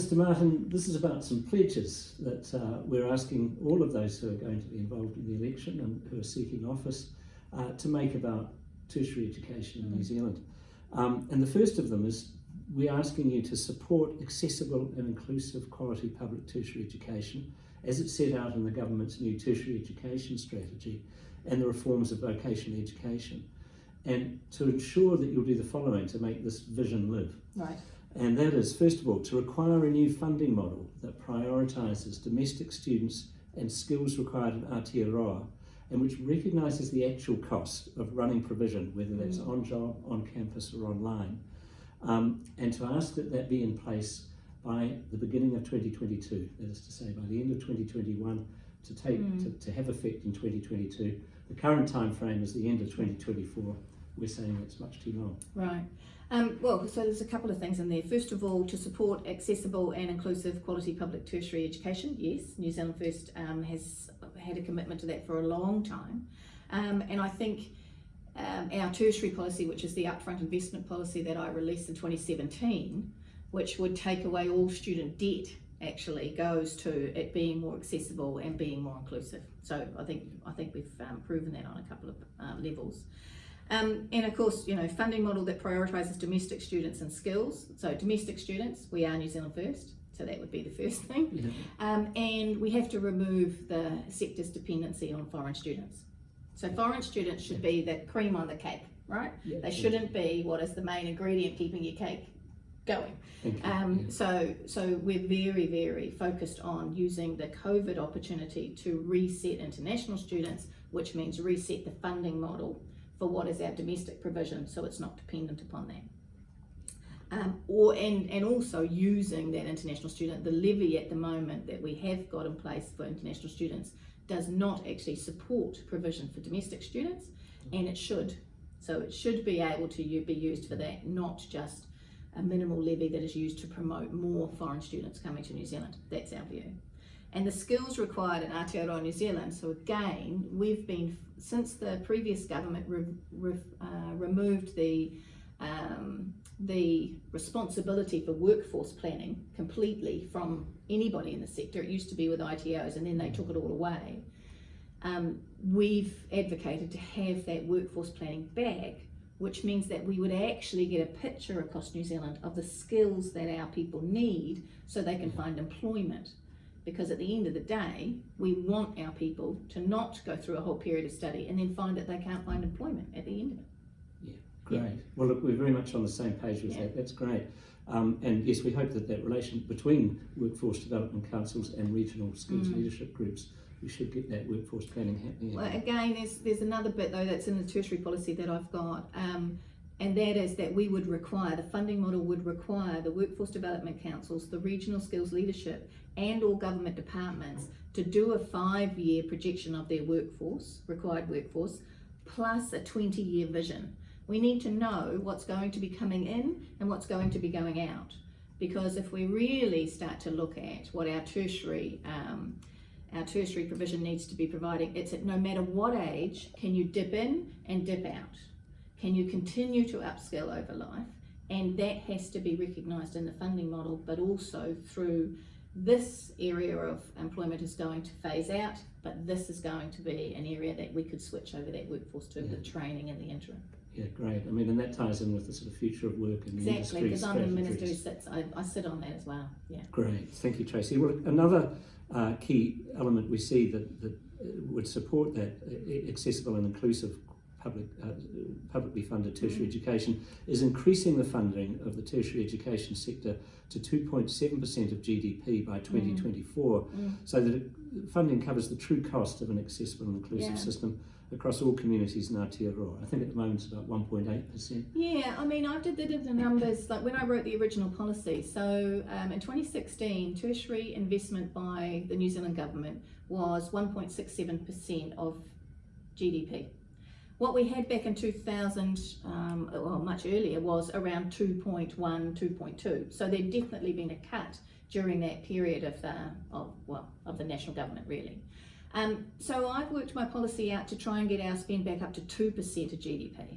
Mr Martin, this is about some pledges that uh, we're asking all of those who are going to be involved in the election and who are seeking office uh, to make about tertiary education in New Zealand. Um, and the first of them is we're asking you to support accessible and inclusive quality public tertiary education as it's set out in the government's new tertiary education strategy and the reforms of vocational education. And to ensure that you'll do the following to make this vision live. Right. And that is, first of all, to require a new funding model that prioritises domestic students and skills required in Aotearoa and which recognises the actual cost of running provision, whether that's Mm. on job, on campus or online, um, and to ask that that be in place by the beginning of 2022, that is to say by the end of 2021 to take Mm. to, to have effect in 2022. The current time frame is the end of 2024. We're saying it's much too long. Right. Um, well, so there's a couple of things in there. First of all, to support accessible and inclusive quality public tertiary education. Yes, New Zealand First um, has had a commitment to that for a long time. Um, and I think um, our tertiary policy, which is the upfront investment policy that I released in 2017, which would take away all student debt actually goes to it being more accessible and being more inclusive. So I think I think we've um, proven that on a couple of uh, levels. Um, and of course, you know, funding model that prioritises domestic students and skills. So domestic students, we are New Zealand first. So that would be the first thing. Yeah. Um, and we have to remove the sector's dependency on foreign students. So foreign students should be the cream on the cake, right? Yeah, They shouldn't be what is the main ingredient keeping your cake going. Um, Yeah. so, so we're very, very focused on using the COVID opportunity to reset international students, which means reset the funding model for what is our domestic provision, so it's not dependent upon that. Um, or and, and also using that international student, the levy at the moment that we have got in place for international students does not actually support provision for domestic students, and it should. So it should be able to be used for that, not just a minimal levy that is used to promote more foreign students coming to New Zealand. That's our view. And the skills required in Aotearoa New Zealand, so again, we've been, since the previous government re, re, uh, removed the, um, the responsibility for workforce planning completely from anybody in the sector. It used to be with ITOs and then they took it all away. Um, we've advocated to have that workforce planning back which means that we would actually get a picture across New Zealand of the skills that our people need so they can find employment. Because at the end of the day, we want our people to not go through a whole period of study and then find that they can't find employment at the end of it. Yeah, great. Well, look, we're very much on the same page with Yeah. that. That's great. Um, and yes, we hope that that relation between workforce development councils and regional skills Mm. leadership groups, we should get that workforce planning happening. Well, again, there's there's another bit though that's in the tertiary policy that I've got, um, and that is that we would require the funding model would require the workforce development councils, the regional skills leadership, and all government departments to do a five-year projection of their workforce, required workforce, plus a 20-year vision. We need to know what's going to be coming in and what's going to be going out, because if we really start to look at what our tertiary um, our tertiary provision needs to be providing. It's at no matter what age, can you dip in and dip out? Can you continue to upskill over life? And that has to be recognised in the funding model, but also through this area of employment is going to phase out, but this is going to be an area that we could switch over that workforce to the training in the interim. Yeah, great. I mean, and that ties in with the sort of future of work and the Exactly, because I'm the minister who sits, I, I sit on that as well, yeah. Great, thank you, Tracey. Well, another uh, key element we see that, that uh, would support that uh, accessible and inclusive public, uh, publicly funded tertiary Mm. education is increasing the funding of the tertiary education sector to 2.7% of GDP by 2024 Mm. so that it, funding covers the true cost of an accessible and inclusive Yeah. system across all communities in Aotearoa. I think at the moment it's about 1.8%. Yeah, I mean, I did the, did the numbers like when I wrote the original policy. So um, in 2016, tertiary investment by the New Zealand government was 1.67% of GDP. What we had back in 2000, um, well, much earlier, was around 2.1, 2.2. So there'd definitely been a cut during that period of the, of, well, of the national government, really. Um, so I've worked my policy out to try and get our spend back up to 2% of GDP,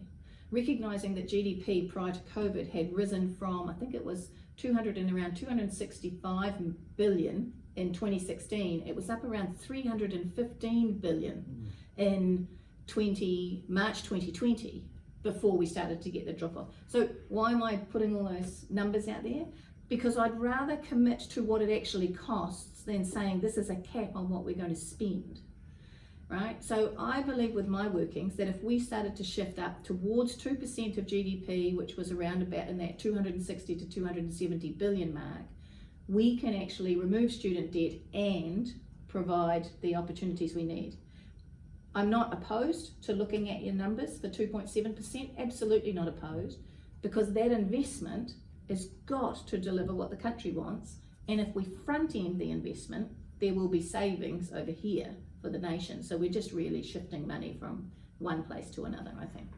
recognising that GDP prior to COVID had risen from, I think it was 200 and around 265 billion in 2016. It was up around 315 billion in 20 March 2020 before we started to get the drop off. So why am I putting all those numbers out there? Because I'd rather commit to what it actually costs than saying this is a cap on what we're going to spend. Right? So I believe with my workings that if we started to shift up towards 2% of GDP, which was around about in that 260 to 270 billion mark, we can actually remove student debt and provide the opportunities we need. I'm not opposed to looking at your numbers for 2.7%, absolutely not opposed, because that investment has got to deliver what the country wants. And if we front end the investment, there will be savings over here for the nation. So we're just really shifting money from one place to another, I think.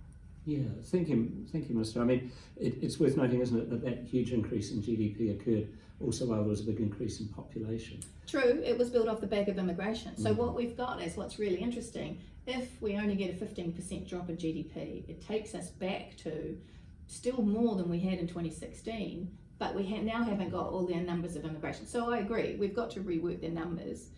Yeah, thank you, thank you, Minister. I mean, it, it's worth noting, isn't it, that that huge increase in GDP occurred also while there was a big increase in population. True, it was built off the back of immigration. So Mhm. what we've got is what's really interesting. If we only get a 15% drop in GDP, it takes us back to still more than we had in 2016, but we ha- now haven't got all their numbers of immigration. So I agree, we've got to rework their numbers.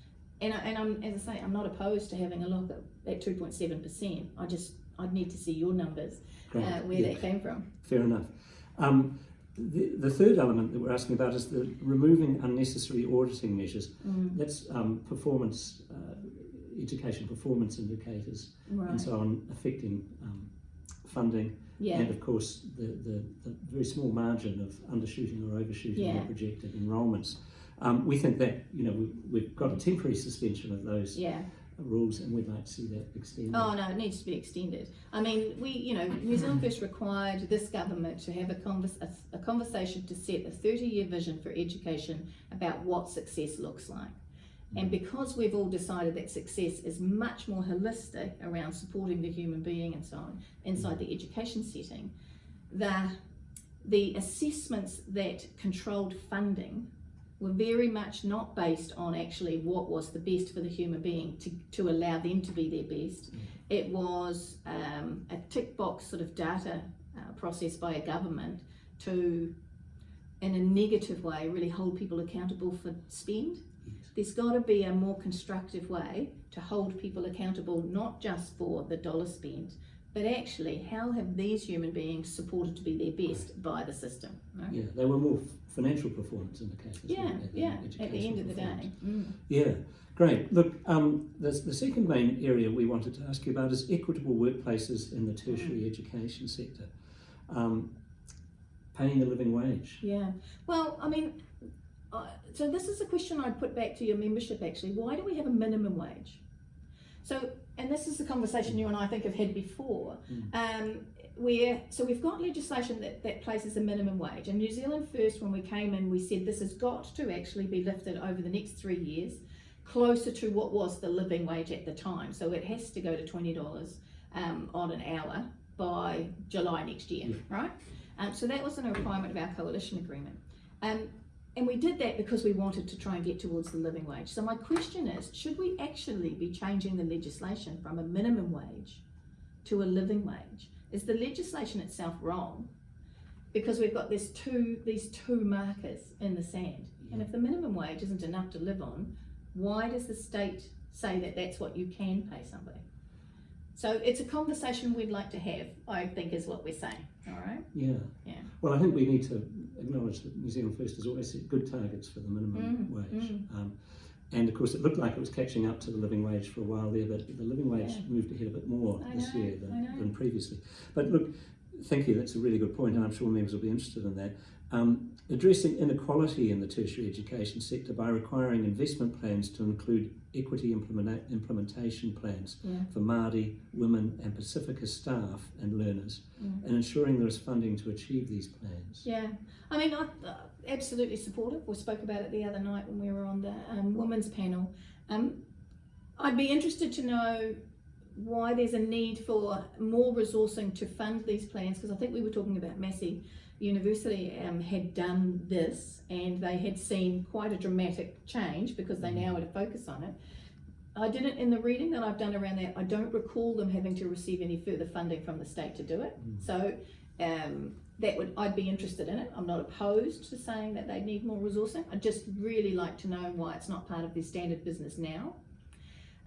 And, I, and I'm, as I say, I'm not opposed to having a look at, at 2.7%. I just, I'd need to see your numbers, uh, where yeah, that came from. Fair enough. Um, the, the third element that we're asking about is the removing unnecessary auditing measures. Mm, That's um, performance, uh, education performance indicators and so on affecting um, funding yeah, and of course the, the, the very small margin of undershooting or overshooting Yeah. the projected enrolments. Um, we think that you know we, we've got a temporary suspension of those yeah. Rules and we'd like to see that extended. Oh no, it needs to be extended. I mean, we, you know, New Zealand First required this government to have a, convers- a, a conversation to set a 30-year vision for education about what success looks like. And mm. because we've all decided that success is much more holistic around supporting the human being and so on inside mm. the education setting, the the assessments that controlled funding were very much not based on actually what was the best for the human being to, to allow them to be their best. It was um, a tick box sort of data uh, process by a government to, in a negative way, really hold people accountable for spend. Yes. There's got to be a more constructive way to hold people accountable, not just for the dollar spent, but actually how have these human beings supported to be their best by the system? Right? Yeah, they were more financial performance indicators. Yeah, weren't they, than yeah, at the end of the day. Mm. Yeah, great. Look, um, the, the second main area we wanted to ask you about is equitable workplaces in the tertiary Mm. education sector. Um, paying a living wage. Yeah. Well, I mean, uh, so this is a question I'd put back to your membership actually. Why do we have a minimum wage? So, and this is the conversation you and I think have had before. Mm. Um, where so we've got legislation that, that places a minimum wage. And New Zealand First, when we came in, we said this has got to actually be lifted over the next three years, closer to what was the living wage at the time. So it has to go to twenty dollars um, on an hour by July next year, Yeah. right? Um, so that was a requirement of our coalition agreement. Um, and we did that because we wanted to try and get towards the living wage. So my question is, should we actually be changing the legislation from a minimum wage to a living wage? Is the legislation itself wrong? Because we've got this two, these two markers in the sand. And if the minimum wage isn't enough to live on, why does the state say that that's what you can pay somebody? So it's a conversation we'd like to have, I think is what we're saying, all right? Yeah. Yeah. Well, I think we need to acknowledge that New Zealand First has always set good targets for the minimum Mm, wage. mm. Um, and of course, it looked like it was catching up to the living wage for a while there, but the living wage Yeah. moved ahead a bit more I this know, year than, than previously. But look, thank you, that's a really good point, and I'm sure members will be interested in that. Um, addressing inequality in the tertiary education sector by requiring investment plans to include equity implementa- implementation plans Yeah. for Māori, women, and Pacifica staff and learners, Mm. and ensuring there is funding to achieve these plans. Yeah, I mean, I uh, absolutely supportive. We spoke about it the other night when we were on the um, women's panel. Um, I'd be interested to know why there's a need for more resourcing to fund these plans because I think we were talking about Massey University um, had done this and they had seen quite a dramatic change because they now had a focus on it. I didn't, in the reading that I've done around that, I don't recall them having to receive any further funding from the state to do it. Mm. So um, that would, I'd be interested in it. I'm not opposed to saying that they need more resourcing. I'd just really like to know why it's not part of their standard business now.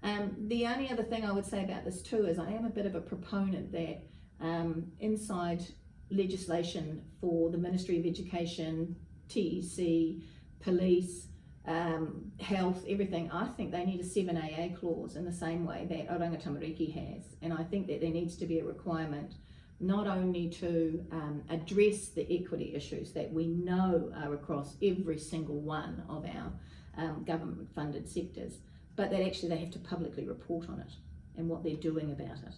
Um, the only other thing I would say about this too is I am a bit of a proponent that um, inside legislation for the Ministry of Education, TEC, police, um, health, everything, I think they need a 7AA clause in the same way that Oranga Tamariki has. And I think that there needs to be a requirement not only to um, address the equity issues that we know are across every single one of our um, government funded sectors, but that actually they have to publicly report on it and what they're doing about it.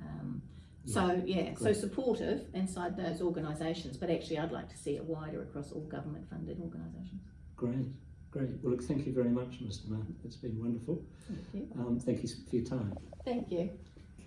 Um, so yeah, so supportive inside those organisations, but actually I'd like to see it wider across all government funded organisations. Great, great. Well, look, thank you very much, Mr. Martin. It's been wonderful. Thank you. Um, thank you for your time. Thank you.